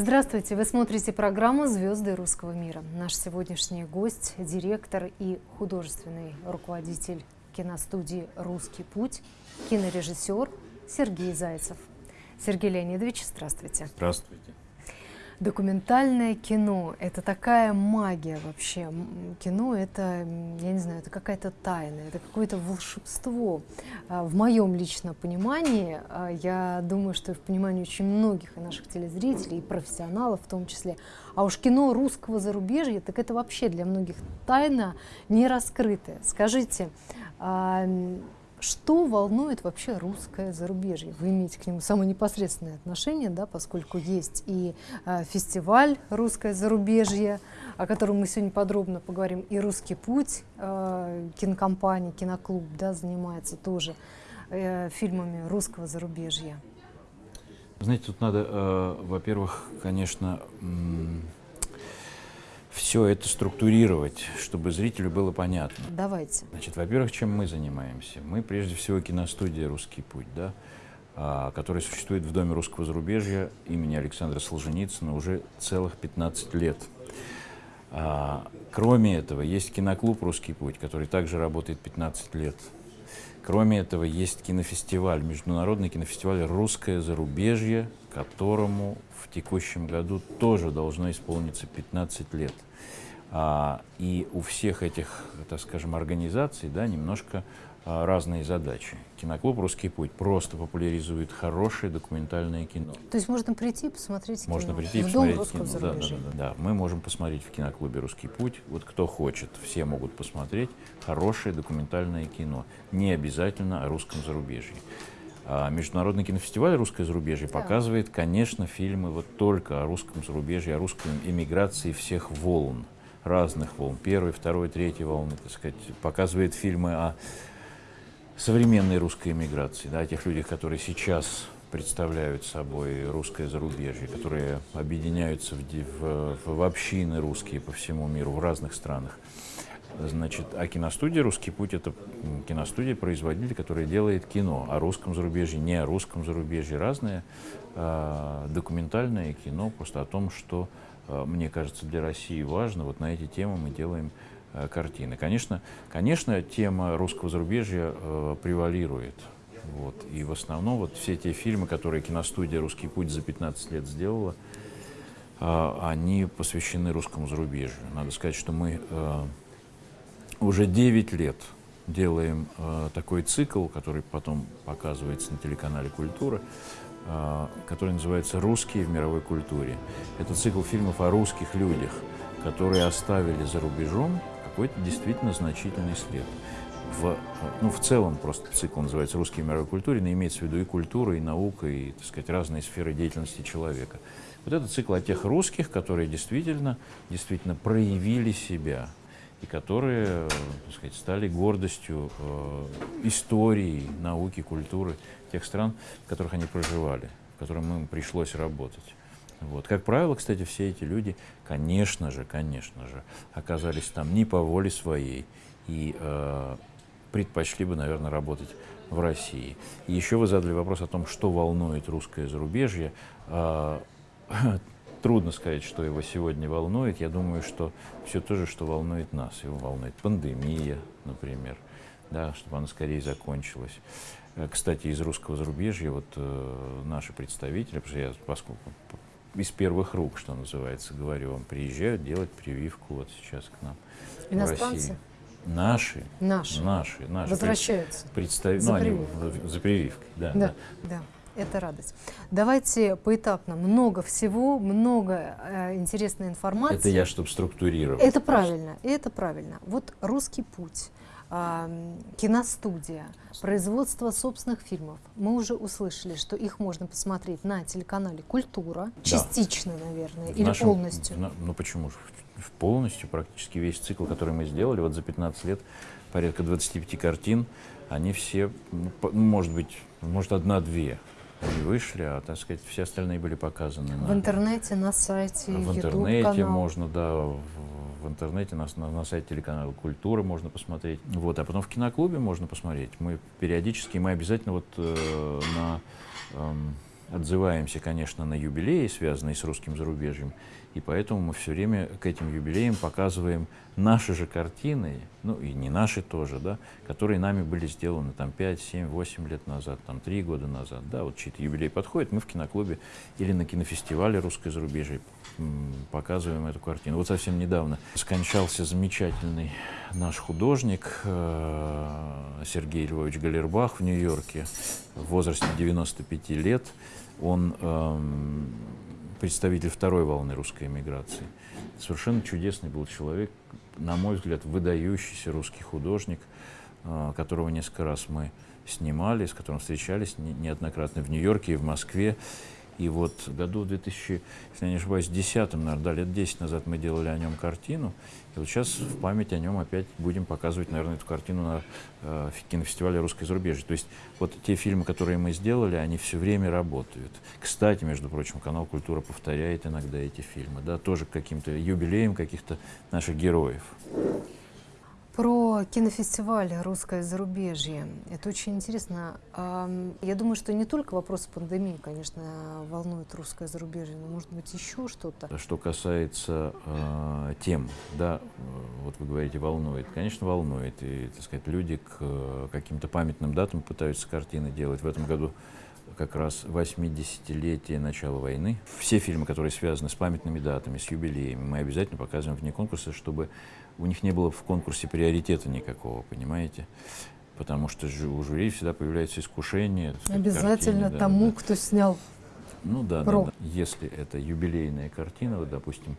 Здравствуйте! Вы смотрите программу «Звезды русского мира». Наш сегодняшний гость – директор и художественный руководитель киностудии «Русский путь», кинорежиссер Сергей Зайцев. Сергей Леонидович, здравствуйте. Здравствуйте. Документальное кино – это такая магия вообще. Кино – это, я не знаю, это какая-то тайна, это какое-то волшебство. А, в моем личном понимании, а, я думаю, что и в понимании очень многих и наших телезрителей, и профессионалов в том числе, а уж кино русского зарубежья, так это вообще для многих тайна не раскрытая. Скажите, а, что волнует вообще русское зарубежье? Вы имеете к нему самое непосредственное отношение, да, поскольку есть и э, фестиваль «Русское зарубежье», о котором мы сегодня подробно поговорим, и «Русский путь», э, кинокомпания, киноклуб да, занимается тоже э, фильмами русского зарубежья. Знаете, тут надо, э, во-первых, конечно, все это структурировать, чтобы зрителю было понятно. Давайте. Значит, во-первых, чем мы занимаемся? Мы прежде всего киностудия «Русский путь», да, а, которая существует в Доме русского зарубежья имени Александра Солженицына уже целых 15 лет. А, кроме этого, есть киноклуб «Русский путь», который также работает 15 лет. Кроме этого, есть кинофестиваль, международный кинофестиваль «Русское зарубежье», которому в текущем году тоже должно исполниться 15 лет. А, и у всех этих, так скажем, организаций да, немножко а, разные задачи. Киноклуб «Русский путь» просто популяризует хорошее документальное кино. То есть можно прийти и посмотреть кино? Можно прийти и посмотреть кино, да, да, да, да, да. Мы можем посмотреть в киноклубе «Русский путь». Вот кто хочет, все могут посмотреть хорошее документальное кино. Не обязательно о русском зарубежье. А Международный кинофестиваль «Русское зарубежье» да. показывает, конечно, фильмы вот только о русском зарубежье, о русской эмиграции всех волн разных волн, первой, второй, третьей волны, так сказать, показывает фильмы о современной русской эмиграции, да, о тех людях, которые сейчас представляют собой русское зарубежье, которые объединяются в, в, в общины русские по всему миру, в разных странах. Значит, а киностудия «Русский путь» — это киностудия, производитель, который делает кино. О русском зарубежье, не о русском зарубежье, разное э, документальное кино просто о том, что мне кажется, для России важно. Вот на эти темы мы делаем э, картины. Конечно, конечно, тема русского зарубежья э, превалирует. Вот. И в основном вот все те фильмы, которые киностудия «Русский путь» за 15 лет сделала, э, они посвящены русскому зарубежью. Надо сказать, что мы э, уже 9 лет делаем э, такой цикл, который потом показывается на телеканале «Культура», который называется «Русские в мировой культуре». Это цикл фильмов о русских людях, которые оставили за рубежом какой-то действительно значительный след. В, ну, в целом просто цикл называется «Русские в мировой культуре», но имеется в виду и культура, и наука, и, так сказать, разные сферы деятельности человека. Вот это цикл о тех русских, которые действительно, действительно проявили себя, и которые так сказать, стали гордостью э, истории, науки, культуры тех стран, в которых они проживали, в которых им пришлось работать. Вот. Как правило, кстати, все эти люди, конечно же, конечно же, оказались там не по воле своей и э, предпочли бы, наверное, работать в России. И еще вы задали вопрос о том, что волнует русское зарубежье. Э, трудно сказать, что его сегодня волнует. Я думаю, что все то же, что волнует нас. Его волнует пандемия, например, да, чтобы она скорее закончилась. Э, кстати, из русского зарубежья вот э, наши представители, потому что я поскольку из первых рук, что называется, говорю вам, приезжают делать прививку вот сейчас к нам Иностранцы? в России. Наши. Наши. Наши. наши. Возвращаются. Представ... За, ну, прививкой. Они, за прививкой. Да, да. да. да это радость. Давайте поэтапно. Много всего, много э, интересной информации. Это я, чтобы структурировать. Это правильно, это правильно. Вот «Русский путь», э, киностудия, производство собственных фильмов. Мы уже услышали, что их можно посмотреть на телеканале «Культура». Частично, да. наверное, в или нашем, полностью. В, ну почему же? Полностью практически весь цикл, который мы сделали вот за 15 лет, порядка 25 картин, они все, ну, может быть, может одна-две они вышли, а, так сказать, все остальные были показаны. В на, интернете, на сайте, В интернете можно, да, в, в интернете, на, на, на сайте телеканала «Культура» можно посмотреть. Вот, а потом в киноклубе можно посмотреть. Мы периодически, мы обязательно вот э, на... Э, отзываемся, конечно, на юбилеи, связанные с русским зарубежьем, и поэтому мы все время к этим юбилеям показываем наши же картины, ну и не наши тоже, да, которые нами были сделаны там 5, 7, 8 лет назад, там 3 года назад, да, вот чьи-то юбилей подходит, мы в киноклубе или на кинофестивале русской зарубежья показываем эту картину. Вот совсем недавно скончался замечательный наш художник э, Сергей Львович Галербах в Нью-Йорке в возрасте 95 лет. Он эм, представитель второй волны русской эмиграции. Совершенно чудесный был человек, на мой взгляд, выдающийся русский художник, э, которого несколько раз мы снимали, с которым встречались неоднократно в Нью-Йорке и в Москве. И вот году 2000, если я не ошибаюсь, 10 наверное, да, лет 10 назад мы делали о нем картину. И вот сейчас в память о нем опять будем показывать, наверное, эту картину на э, кинофестивале «Русское зарубежье». То есть вот те фильмы, которые мы сделали, они все время работают. Кстати, между прочим, канал «Культура» повторяет иногда эти фильмы, да, тоже каким-то юбилеям каких-то наших героев. Про кинофестиваль «Русское зарубежье». Это очень интересно. Я думаю, что не только вопрос пандемии, конечно, волнует русское зарубежье, но, может быть, еще что-то. Что касается э, тем, да, вот вы говорите, волнует. Конечно, волнует. И, так сказать, люди к каким-то памятным датам пытаются картины делать. В этом году как раз 80-летие начала войны. Все фильмы, которые связаны с памятными датами, с юбилеями, мы обязательно показываем вне конкурса, чтобы у них не было в конкурсе приоритета никакого, понимаете? Потому что у жюри всегда появляется искушение. Обязательно картине, тому, да. кто снял. Ну да, да, да. Если это юбилейная картина, вот, допустим,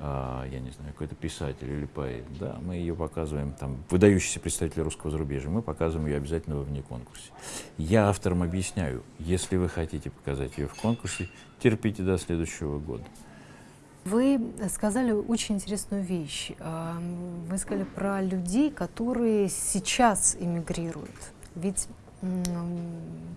я не знаю, какой-то писатель или поэт, да, мы ее показываем, там, выдающийся представитель русского зарубежья, мы показываем ее обязательно во вне конкурсе. Я авторам объясняю, если вы хотите показать ее в конкурсе, терпите до следующего года. Вы сказали очень интересную вещь. Вы сказали про людей, которые сейчас эмигрируют. Ведь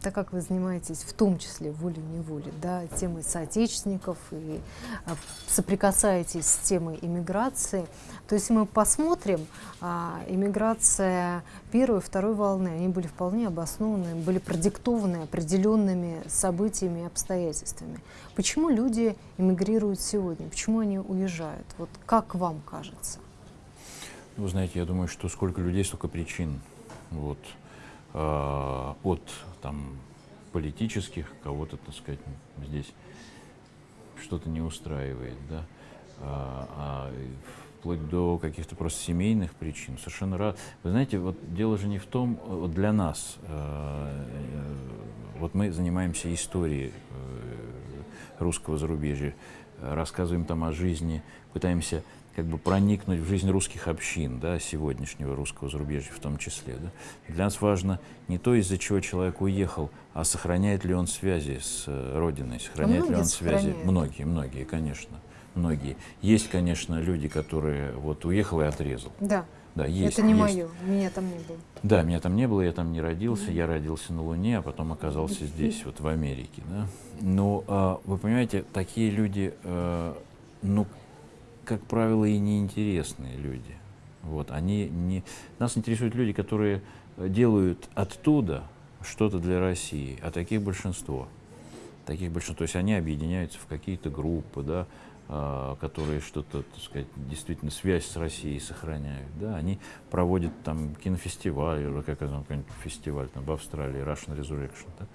так как вы занимаетесь в том числе волей-неволей, да, темой соотечественников и а, соприкасаетесь с темой иммиграции, то если мы посмотрим, а, иммиграция первой и второй волны, они были вполне обоснованы, были продиктованы определенными событиями и обстоятельствами. Почему люди эмигрируют сегодня? Почему они уезжают? Вот как вам кажется? Вы знаете, я думаю, что сколько людей, столько причин. Вот. Э, от там, политических, кого-то, так сказать, здесь что-то не устраивает, да, а, а вплоть до каких-то просто семейных причин. Совершенно рад. Вы знаете, вот дело же не в том, вот для нас, э, вот мы занимаемся историей э, русского зарубежья, рассказываем там о жизни, пытаемся как бы проникнуть в жизнь русских общин, да, сегодняшнего русского зарубежья в том числе. Да. Для нас важно не то, из-за чего человек уехал, а сохраняет ли он связи с э, Родиной, сохраняет ли он связи. Многие, многие, конечно, многие. Есть, конечно, люди, которые вот уехал и отрезал. Да. Да, есть. Это не есть. мое, меня там не было. Да, меня там не было, я там не родился, я родился на Луне, а потом оказался здесь, вот в Америке. Да? Но а, вы понимаете, такие люди, а, ну, как правило, и неинтересные люди. Вот, они не... Нас интересуют люди, которые делают оттуда что-то для России, а таких большинство. Таких большинство. То есть они объединяются в какие-то группы, да, которые что-то, так сказать, действительно связь с Россией сохраняют. Да? Они проводят там кинофестиваль, или как это, какой-нибудь фестиваль там, в Австралии, Russian Resurrection. Да?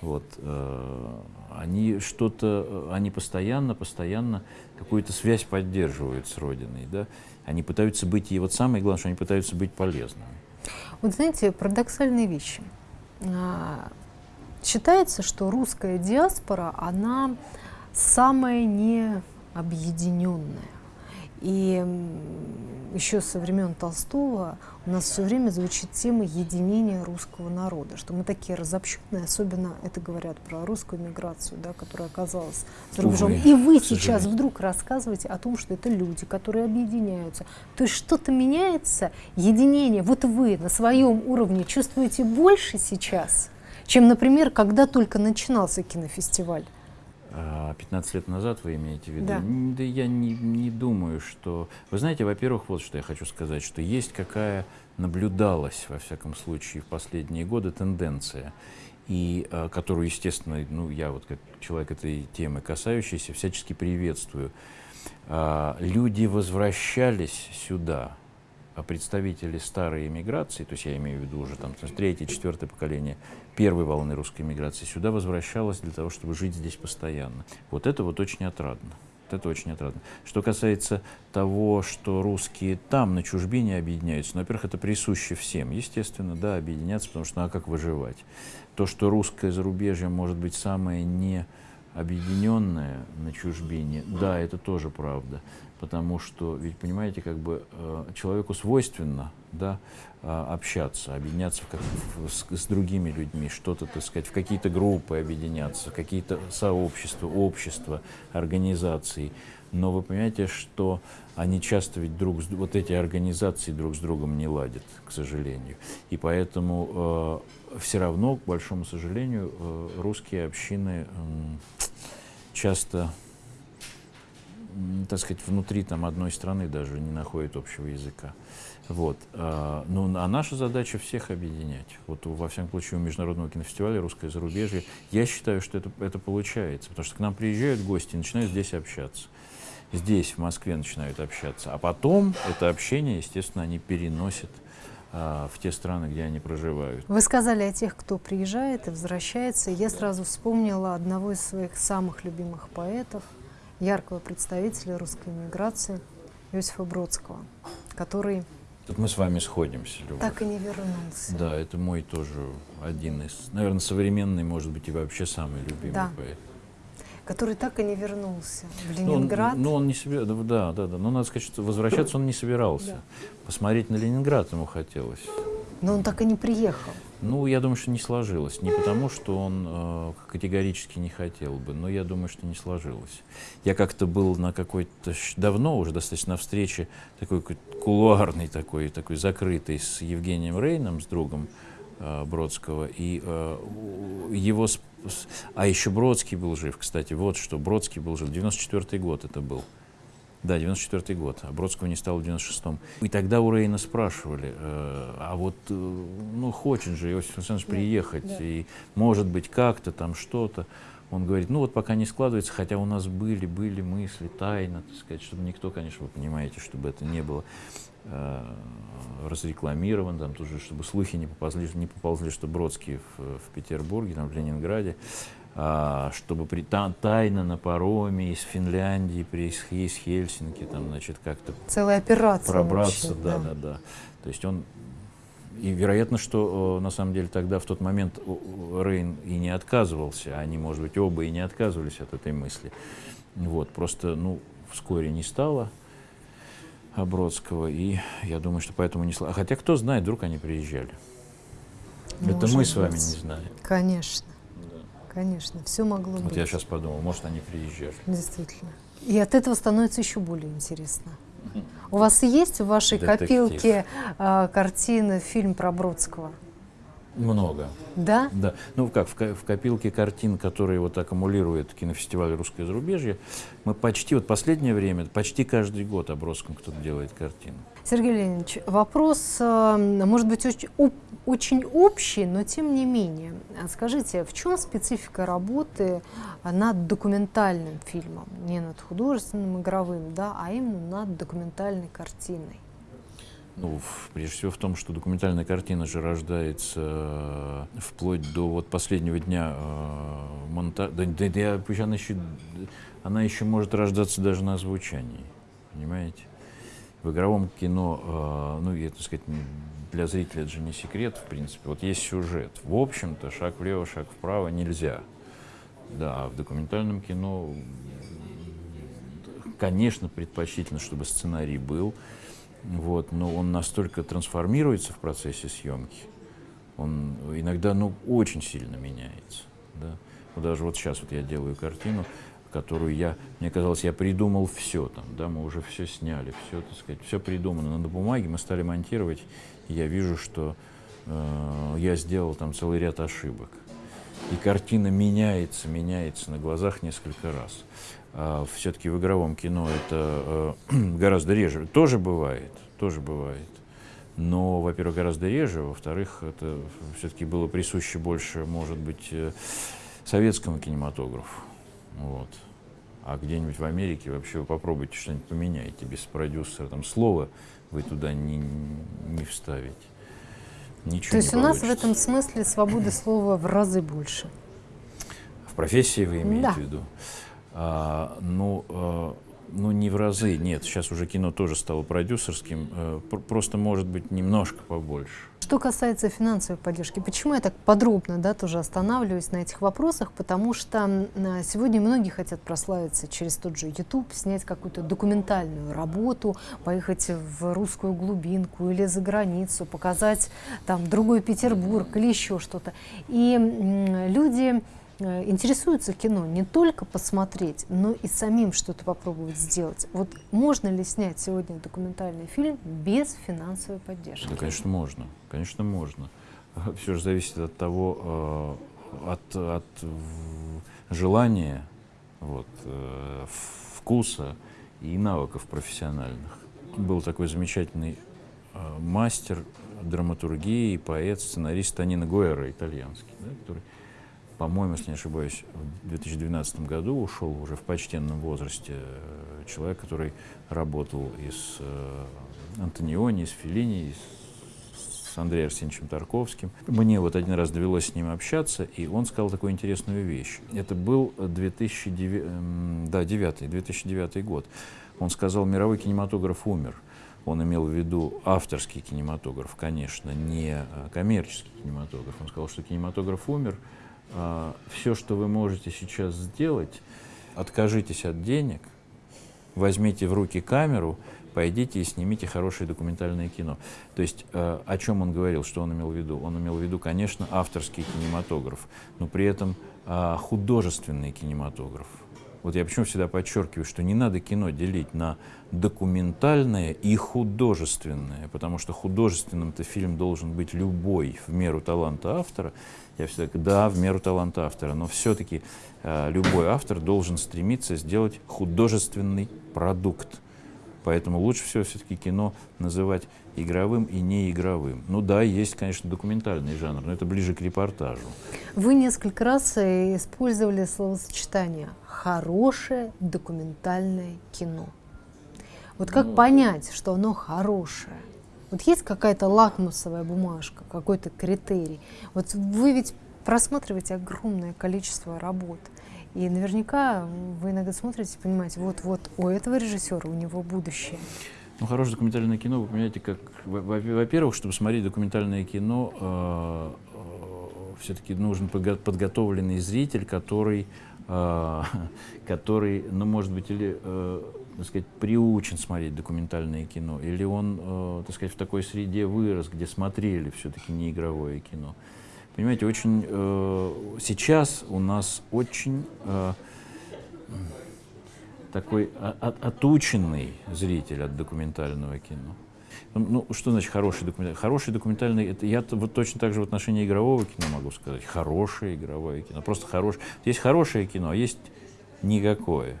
Вот, э, они что-то, они постоянно, постоянно какую-то связь поддерживают с Родиной. Да? Они пытаются быть, и вот самое главное, что они пытаются быть полезными. Вот знаете, парадоксальные вещи. А, считается, что русская диаспора, она самая не объединенная. И еще со времен Толстого у нас все время звучит тема единения русского народа, что мы такие разобщенные, особенно это говорят про русскую миграцию, да, которая оказалась за рубежом. Увы, И вы сейчас вдруг рассказываете о том, что это люди, которые объединяются. То есть что-то меняется, единение. Вот вы на своем уровне чувствуете больше сейчас, чем, например, когда только начинался кинофестиваль. 15 а, лет назад вы имеете в виду? Да. да я не, не думаю, что... Вы знаете, во-первых, вот что я хочу сказать, что есть какая наблюдалась, во всяком случае, в последние годы тенденция, и э, которую, естественно, ну, я вот как человек этой темы касающийся, всячески приветствую. Э, люди возвращались сюда, а представители старой эмиграции, то есть я имею в виду уже там третье, четвертое поколение первой волны русской эмиграции, сюда возвращалось для того, чтобы жить здесь постоянно. Вот это вот очень отрадно. Это очень отрадно. Что касается того, что русские там, на чужбине, объединяются, ну, во-первых, это присуще всем, естественно, да, объединяться, потому что ну а как выживать? То, что русское зарубежье может быть самое не объединенное на чужбине, да, это тоже правда потому что, ведь понимаете, как бы э, человеку свойственно да, э, общаться, объединяться как, с, с другими людьми, что-то, так сказать, в какие-то группы объединяться, какие-то сообщества, общества, организации. Но вы понимаете, что они часто ведь друг с, вот эти организации друг с другом не ладят, к сожалению. И поэтому э, все равно, к большому сожалению, э, русские общины э, часто так сказать, внутри там одной страны даже не находит общего языка. Вот. А, ну, а наша задача всех объединять. Вот во всяком случае у Международного кинофестиваля «Русское зарубежье» я считаю, что это, это получается, потому что к нам приезжают гости и начинают здесь общаться. Здесь, в Москве, начинают общаться. А потом это общение, естественно, они переносят а, в те страны, где они проживают. Вы сказали о тех, кто приезжает и возвращается. Я сразу вспомнила одного из своих самых любимых поэтов – яркого представителя русской миграции Иосифа Бродского, который... Тут мы с вами сходимся, Люба. Так и не вернулся. Да, это мой тоже один из, наверное, современный, может быть, и вообще самый любимый да. поэт. Который так и не вернулся в Ленинград. Ну, он, ну, он не собирался, да, да, да. Но надо сказать, что возвращаться он не собирался. Да. Посмотреть на Ленинград ему хотелось. Но он так и не приехал. Ну, я думаю, что не сложилось. Не потому, что он э, категорически не хотел бы, но я думаю, что не сложилось. Я как-то был на какой-то давно уже достаточно встрече такой кулуарной, такой, такой закрытой с Евгением Рейном, с другом э, Бродского, и э, его... А еще Бродский был жив, кстати, вот что, Бродский был жив, 94-й год это был. Да, 94 год, а Бродского не стало в 96-м. И тогда у Рейна спрашивали, э, а вот, э, ну, хочет же Иосиф Александрович приехать, да, да. и может быть как-то там что-то. Он говорит, ну вот пока не складывается, хотя у нас были, были мысли, тайно, так сказать, чтобы никто, конечно, вы понимаете, чтобы это не было э, разрекламировано, там тоже, чтобы слухи не поползли, не поползли что Бродский в, в Петербурге, там, в Ленинграде. А, чтобы при, та, тайно на пароме из Финляндии, при, из Хельсинки, там, значит, как-то Целая операция пробраться, вообще, да, да, да, да. То есть он и вероятно, что на самом деле тогда в тот момент Рейн и не отказывался, они, может быть, оба и не отказывались от этой мысли. Вот, просто, ну, вскоре не стало Бродского, и я думаю, что поэтому не... Хотя кто знает, вдруг они приезжали. Может Это мы с вами не знаем. Конечно. Конечно, все могло вот быть. Вот я сейчас подумал, может, они приезжали. Действительно. И от этого становится еще более интересно. У вас есть в вашей Детектив. копилке э, картины, фильм про Бродского? Много. Да? Да. Ну как, в, в копилке картин, которые вот аккумулирует кинофестиваль «Русское зарубежье», мы почти, вот последнее время, почти каждый год о Бродском кто-то делает картину. Сергей Леонидович, вопрос, э, может быть, очень, очень общий, но тем не менее. Скажите, в чем специфика работы над документальным фильмом? Не над художественным, игровым, да, а именно над документальной картиной? Ну, прежде всего в том, что документальная картина же рождается э, вплоть до вот последнего дня э, монтажа. Да, да, да, она, еще, она еще может рождаться даже на озвучании, понимаете? В игровом кино, э, ну, я, так сказать, для зрителя это же не секрет, в принципе. Вот есть сюжет. В общем-то, шаг влево, шаг вправо нельзя. Да, а в документальном кино, конечно, предпочтительно, чтобы сценарий был, вот, но он настолько трансформируется в процессе съемки, он иногда ну, очень сильно меняется. Да? Вот даже вот сейчас вот я делаю картину, которую я, мне казалось, я придумал все там, да, мы уже все сняли, все, так сказать, все придумано. Но на бумаге мы стали монтировать, и я вижу, что э, я сделал там целый ряд ошибок. И картина меняется, меняется на глазах несколько раз. А все-таки в игровом кино это э, гораздо реже. Тоже бывает, тоже бывает. но, во-первых, гораздо реже, во-вторых, это все-таки было присуще больше, может быть, э, советскому кинематографу. Вот. А где-нибудь в Америке вообще вы попробуйте что-нибудь поменяйте без продюсера, там слова вы туда не, не вставите. Ничего То есть у нас в этом смысле свободы слова в разы больше. В профессии вы имеете да. в виду? А, ну, а, ну, не в разы, нет. Сейчас уже кино тоже стало продюсерским. А, просто, может быть, немножко побольше. Что касается финансовой поддержки, почему я так подробно да, тоже останавливаюсь на этих вопросах? Потому что сегодня многие хотят прославиться через тот же YouTube, снять какую-то документальную работу, поехать в русскую глубинку или за границу, показать там другой Петербург или еще что-то. И люди интересуются кино не только посмотреть, но и самим что-то попробовать сделать. Вот можно ли снять сегодня документальный фильм без финансовой поддержки? Да, конечно, можно. Конечно, можно. Все же зависит от того, э, от, от желания, вот, э, вкуса и навыков профессиональных. Был такой замечательный мастер драматургии, поэт, сценарист Танина Гуэра, итальянский, да, который по-моему, если не ошибаюсь, в 2012 году ушел уже в почтенном возрасте э, человек, который работал и с э, Антониони, и с Феллини, и с Андреем Арсеньевичем Тарковским. Мне вот один раз довелось с ним общаться, и он сказал такую интересную вещь. Это был 2009, эм, да, 9, 2009 год. Он сказал, мировой кинематограф умер. Он имел в виду авторский кинематограф, конечно, не э, коммерческий кинематограф. Он сказал, что кинематограф умер, все, что вы можете сейчас сделать, откажитесь от денег, возьмите в руки камеру, пойдите и снимите хорошее документальное кино. То есть э, о чем он говорил, что он имел в виду? Он имел в виду, конечно, авторский кинематограф, но при этом э, художественный кинематограф. Вот я почему всегда подчеркиваю, что не надо кино делить на документальное и художественное, потому что художественным-то фильм должен быть любой в меру таланта автора. Я всегда говорю, да, в меру таланта автора, но все-таки э, любой автор должен стремиться сделать художественный продукт. Поэтому лучше всего все-таки кино называть игровым и неигровым. Ну да, есть, конечно, документальный жанр, но это ближе к репортажу. Вы несколько раз э, использовали словосочетание «хорошее документальное кино». Вот как ну, понять, что оно хорошее? Вот есть какая-то лакмусовая бумажка, какой-то критерий. Вот вы ведь просматриваете огромное количество работ. И наверняка вы иногда смотрите и понимаете, вот-вот у этого режиссера, у него будущее. Ну, хорошее документальное кино, вы понимаете, как, во-первых, чтобы смотреть документальное кино, э, э, все-таки нужен подготовленный зритель, который, э, который, ну, может быть, или, э, так сказать, приучен смотреть документальное кино, или он, э, так сказать, в такой среде вырос, где смотрели все-таки не игровое кино. Понимаете, очень э, сейчас у нас очень э, такой от, отученный зритель от документального кино. Ну, что значит хороший документальный? Хороший документальный, это я вот точно так же в отношении игрового кино могу сказать. Хорошее игровое кино, просто хорошее. Есть хорошее кино, а есть никакое.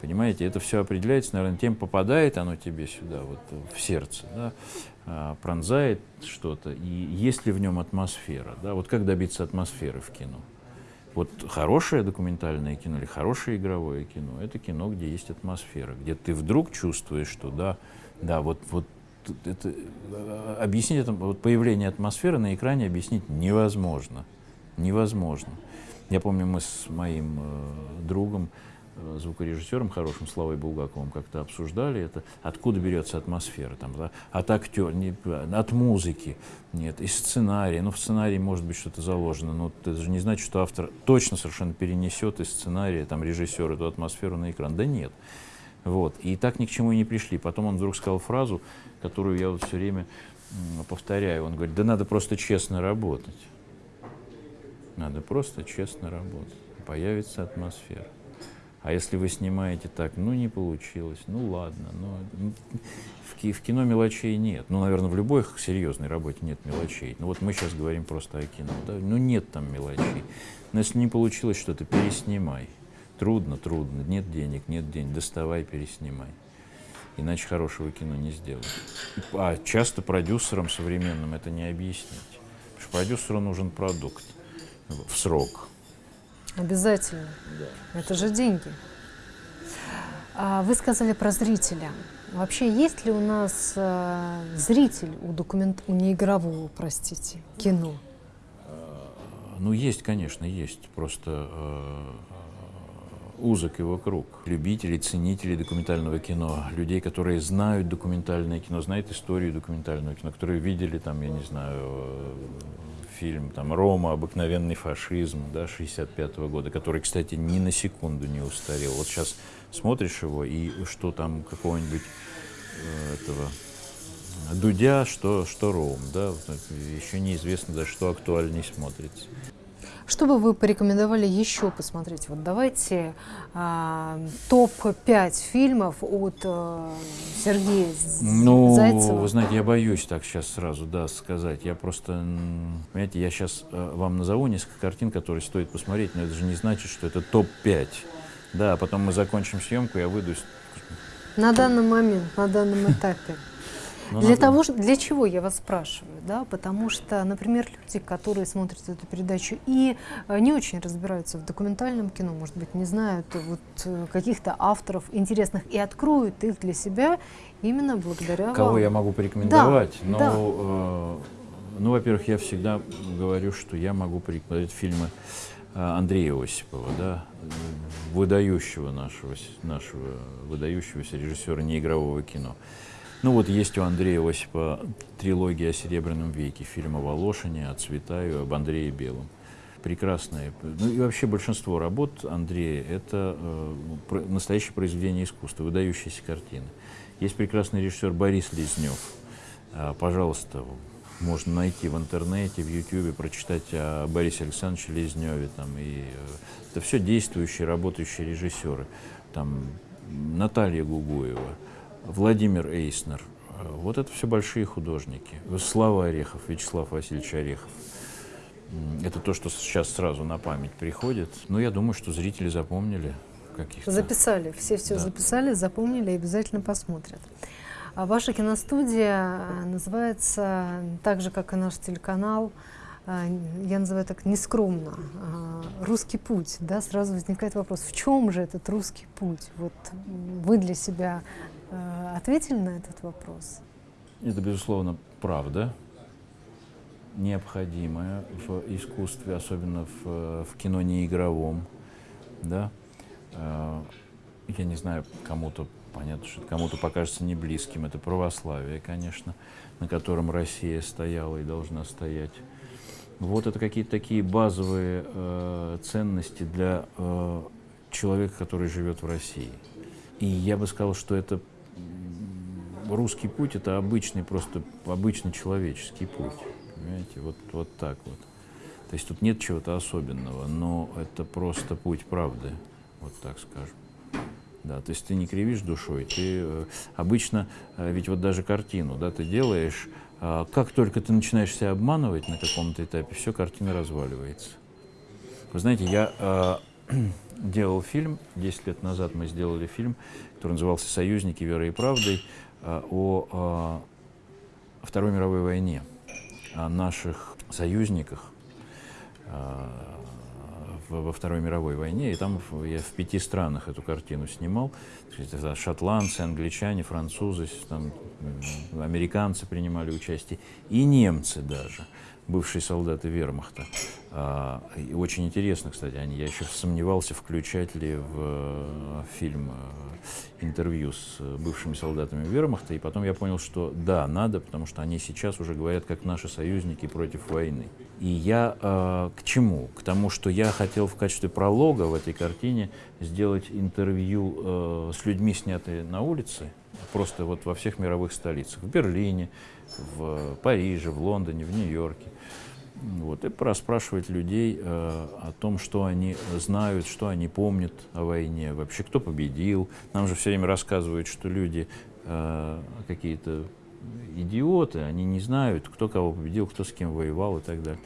Понимаете, это все определяется, наверное, тем, попадает оно тебе сюда, вот в сердце, да, а, пронзает что-то, и есть ли в нем атмосфера, да, вот как добиться атмосферы в кино. Вот хорошее документальное кино или хорошее игровое кино, это кино, где есть атмосфера, где ты вдруг чувствуешь, что да, да, вот, вот это, а, объяснить это, вот появление атмосферы на экране объяснить невозможно, невозможно. Я помню, мы с моим э, другом звукорежиссером хорошим Славой Булгаковым как-то обсуждали это, откуда берется атмосфера, там, да, от актера, не, от музыки, нет, из сценария, ну в сценарии может быть что-то заложено, но это же не значит, что автор точно совершенно перенесет из сценария, там, режиссер эту атмосферу на экран, да нет. Вот. И так ни к чему и не пришли. Потом он вдруг сказал фразу, которую я вот все время повторяю. Он говорит, да надо просто честно работать. Надо просто честно работать. Появится атмосфера. А если вы снимаете так, ну не получилось, ну ладно, ну, в, в кино мелочей нет. Ну, наверное, в любой серьезной работе нет мелочей. Ну вот мы сейчас говорим просто о кино, да? ну нет там мелочей. Но если не получилось что-то, переснимай. Трудно, трудно, нет денег, нет денег, доставай, переснимай. Иначе хорошего кино не сделать. А часто продюсерам современным это не объяснить. Потому что продюсеру нужен продукт в срок. Обязательно. Да. Это же деньги. А вы сказали про зрителя. Вообще, есть ли у нас э, зритель у, документ... у неигрового, простите, кино? Ну, есть, конечно, есть. Просто э, узок его круг. Любителей, ценителей документального кино, людей, которые знают документальное кино, знают историю документального кино, которые видели там, я не знаю, э, фильм там «Рома. Обыкновенный фашизм» да, 65 -го года, который, кстати, ни на секунду не устарел. Вот сейчас смотришь его, и что там какого-нибудь э, этого Дудя, что, что Ром, да, еще неизвестно даже, что актуальней смотрится. Что бы вы порекомендовали еще посмотреть? Вот давайте а, топ-5 фильмов от а, Сергея ну, Зайцева. Вы знаете, я боюсь так сейчас сразу да, сказать. Я просто, понимаете, я сейчас а, вам назову несколько картин, которые стоит посмотреть, но это же не значит, что это топ-5. Да, а потом мы закончим съемку, я выйду. На данный момент, на данном этапе. Ну, для, того, для чего я вас спрашиваю? Да? Потому что, например, люди, которые смотрят эту передачу и э, не очень разбираются в документальном кино, может быть, не знают вот, э, каких-то авторов интересных и откроют их для себя именно благодаря Кого вам. я могу порекомендовать? Да, ну, да. Э, ну, во-первых, я всегда говорю, что я могу порекомендовать фильмы э, Андрея Осипова, да, выдающего нашего, нашего выдающегося режиссера неигрового кино. Ну вот есть у Андрея Осипа трилогия о Серебряном веке, фильм о Волошине, о Цветаю, об Андрее Белом. Прекрасные. Ну и вообще большинство работ Андрея – это э, настоящее произведение искусства, выдающиеся картины. Есть прекрасный режиссер Борис Лезнев. Э, пожалуйста, можно найти в интернете, в Ютьюбе, прочитать о Борисе Александровиче Лезневе. Там, и, э, это все действующие, работающие режиссеры. Там, Наталья Гугуева – Владимир Эйснер. Вот это все большие художники. Слава Орехов, Вячеслав Васильевич Орехов. Это то, что сейчас сразу на память приходит. Но я думаю, что зрители запомнили каких-то. Записали, все все да. записали, запомнили и обязательно посмотрят. А ваша киностудия э, называется так же, как и наш телеканал, э, я называю так нескромно, э, «Русский путь». Да, сразу возникает вопрос, в чем же этот русский путь? Вот вы для себя Э, ответили на этот вопрос? Это, безусловно, правда, необходимая в искусстве, особенно в, в кино неигровом. Да? Э, я не знаю, кому-то, понятно, что кому-то покажется не близким. Это православие, конечно, на котором Россия стояла и должна стоять. Вот это какие-то такие базовые э, ценности для э, человека, который живет в России. И я бы сказал, что это русский путь это обычный, просто обычный человеческий путь. Понимаете, вот, вот так вот. То есть тут нет чего-то особенного, но это просто путь правды, вот так скажем. Да, то есть ты не кривишь душой, ты э, обычно, э, ведь вот даже картину, да, ты делаешь, э, как только ты начинаешь себя обманывать на каком-то этапе, все, картина разваливается. Вы знаете, я делал фильм, 10 лет назад мы сделали фильм, который назывался «Союзники верой и правдой», Э, о э, Второй мировой войне, о наших союзниках э, во Второй мировой войне. И там я в пяти странах эту картину снимал. Шотландцы, англичане, французы, там, американцы принимали участие, и немцы даже бывшие солдаты вермахта. А, и очень интересно, кстати, они, я еще сомневался, включать ли в э, фильм э, интервью с бывшими солдатами вермахта, и потом я понял, что да, надо, потому что они сейчас уже говорят как наши союзники против войны. И я э, к чему? К тому, что я хотел в качестве пролога в этой картине сделать интервью э, с людьми, снятые на улице, просто вот во всех мировых столицах, в Берлине, в Париже, в Лондоне, в Нью-Йорке. Вот, и расспрашивать людей э, о том, что они знают, что они помнят о войне, вообще кто победил. Нам же все время рассказывают, что люди э, какие-то идиоты, они не знают, кто кого победил, кто с кем воевал и так далее.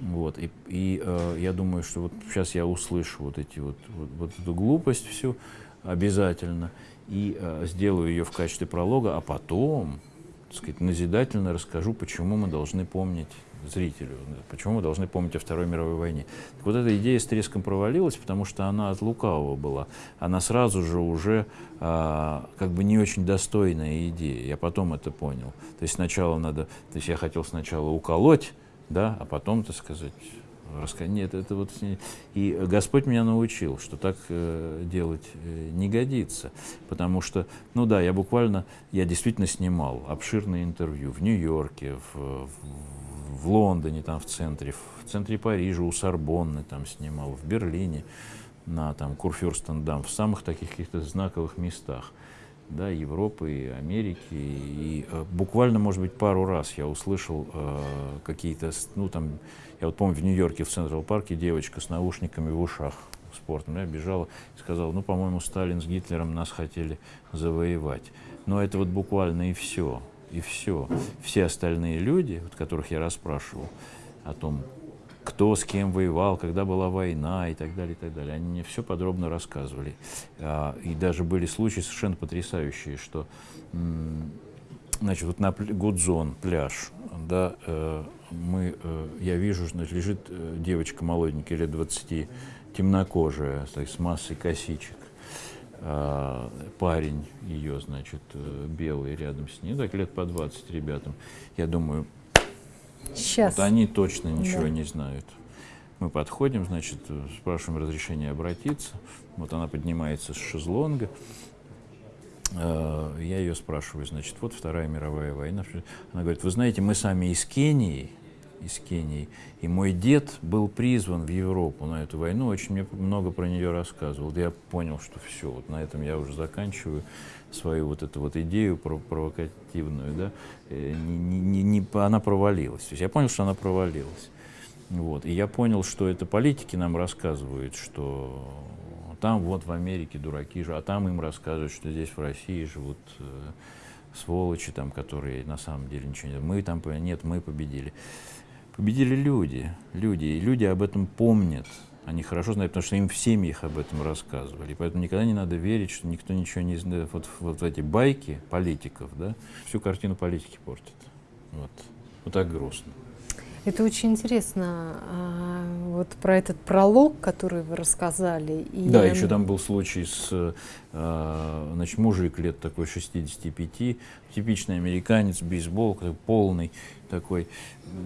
Вот, и, и э, я думаю, что вот сейчас я услышу вот эти вот, вот, вот эту глупость всю обязательно. и э, сделаю ее в качестве пролога, а потом, так сказать, назидательно расскажу, почему мы должны помнить зрителю, почему мы должны помнить о Второй мировой войне. Так вот эта идея с треском провалилась, потому что она от лукавого была. Она сразу же уже а, как бы не очень достойная идея. Я потом это понял. То есть сначала надо, то есть я хотел сначала уколоть, да, а потом, так сказать, рассказать. Нет, это вот... И Господь меня научил, что так э, делать э, не годится. Потому что, ну да, я буквально, я действительно снимал обширные интервью в Нью-Йорке, в, в, в Лондоне, там в центре, в центре Парижа, у Сорбонны там снимал, в Берлине, на там Курфюрстендам, в самых таких каких-то знаковых местах да, Европы, и Америки. И э, буквально, может быть, пару раз я услышал э, какие-то, ну там, я вот помню, в Нью-Йорке в Централ Парке девочка с наушниками в ушах спортом, я бежала и сказала, ну, по-моему, Сталин с Гитлером нас хотели завоевать. Но это вот буквально и все, и все. Все остальные люди, вот, которых я расспрашивал о том, кто с кем воевал, когда была война и так далее, и так далее. Они мне все подробно рассказывали. А, и даже были случаи совершенно потрясающие, что, значит, вот на Гудзон, пляж, да, э, мы, э, я вижу, значит, лежит э, девочка молоденькая, лет 20, темнокожая, с массой косичек. А, парень ее, значит, белый рядом с ней, так лет по 20 ребятам. Я думаю, Сейчас. Вот они точно ничего да. не знают. Мы подходим, значит, спрашиваем разрешения обратиться. Вот она поднимается с шезлонга. Э, я ее спрашиваю, значит, вот Вторая мировая война. Она говорит, вы знаете, мы сами из Кении, из Кении, и мой дед был призван в Европу на эту войну, очень мне много про нее рассказывал. Я понял, что все, вот на этом я уже заканчиваю свою вот эту вот идею провокативную, да, э, не, не, не, она провалилась. То есть я понял, что она провалилась. Вот. И я понял, что это политики нам рассказывают, что там вот в Америке дураки же, а там им рассказывают, что здесь в России живут э, сволочи, там, которые на самом деле ничего не... Мы там, нет, мы победили. Победили люди, люди, и люди об этом помнят. Они хорошо знают, потому что им в семьях об этом рассказывали. Поэтому никогда не надо верить, что никто ничего не знает. Вот, вот эти байки политиков, да, всю картину политики портят. Вот, вот так грустно. Это очень интересно, а, вот про этот пролог, который вы рассказали. И... Да, еще там был случай с, а, значит, мужик лет такой 65, типичный американец, бейсбол, полный такой.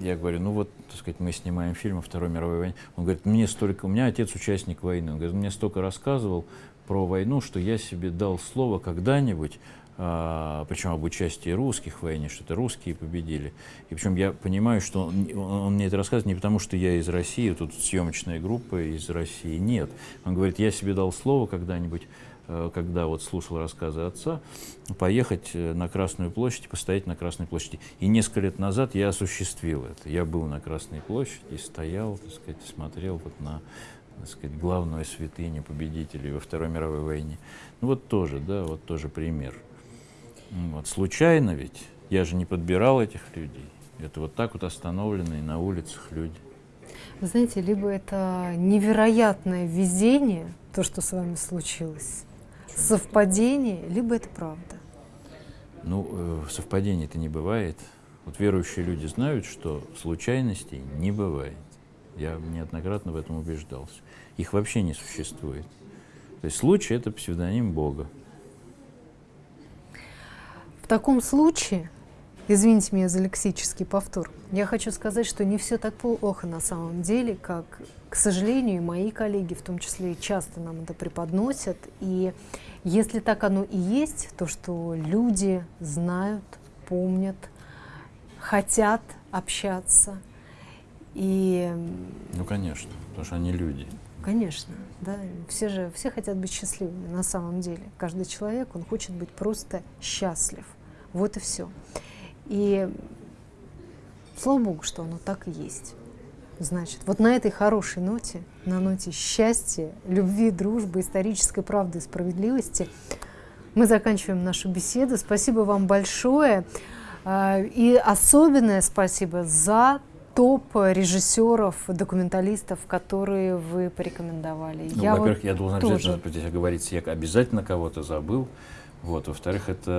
Я говорю, ну вот, так сказать, мы снимаем фильм о Второй мировой войне. Он говорит, мне столько, у меня отец участник войны, он говорит, мне столько рассказывал про войну, что я себе дал слово когда-нибудь причем об участии русских в войне, что это русские победили. И причем я понимаю, что он, он мне это рассказывает не потому, что я из России, тут съемочная группа из России, нет. Он говорит, я себе дал слово когда-нибудь, э, когда вот слушал рассказы отца, поехать э, на Красную площадь и постоять на Красной площади. И несколько лет назад я осуществил это. Я был на Красной площади, стоял, так сказать, смотрел вот на так сказать, главную святыню победителей во Второй мировой войне. Ну вот тоже, да, вот тоже пример. Вот, случайно ведь, я же не подбирал этих людей. Это вот так вот остановленные на улицах люди. Вы знаете, либо это невероятное везение, то, что с вами случилось, совпадение, либо это правда. Ну, э, совпадений это не бывает. Вот верующие люди знают, что случайностей не бывает. Я неоднократно в этом убеждался. Их вообще не существует. То есть случай — это псевдоним Бога таком случае, извините меня за лексический повтор, я хочу сказать, что не все так плохо на самом деле, как, к сожалению, мои коллеги, в том числе, часто нам это преподносят. И если так оно и есть, то что люди знают, помнят, хотят общаться. И... Ну, конечно, потому что они люди. Конечно, да. Все же, все хотят быть счастливыми на самом деле. Каждый человек, он хочет быть просто счастлив. Вот и все. И слава Богу, что оно так и есть. Значит, вот на этой хорошей ноте, на ноте счастья, любви, дружбы, исторической правды и справедливости, мы заканчиваем нашу беседу. Спасибо вам большое. А, и особенное спасибо за топ режиссеров, документалистов, которые вы порекомендовали. Ну, во-первых, я должен тоже... обязательно здесь оговориться, я обязательно кого-то забыл. Вот, во-вторых, это,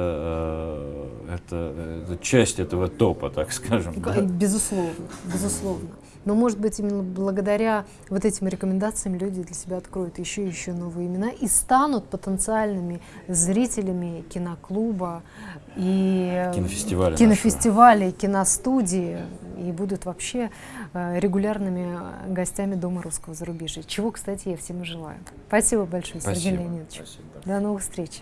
э, это, это часть этого топа, так скажем. Да? Безусловно, безусловно. Но, может быть, именно благодаря вот этим рекомендациям люди для себя откроют еще и еще новые имена и станут потенциальными зрителями киноклуба и кинофестиваля, кинофестиваля и киностудии и будут вообще э, регулярными гостями Дома русского зарубежья. Чего, кстати, я всем и желаю. Спасибо большое, Спасибо. Сергей Леонидович. Спасибо. До новых встреч.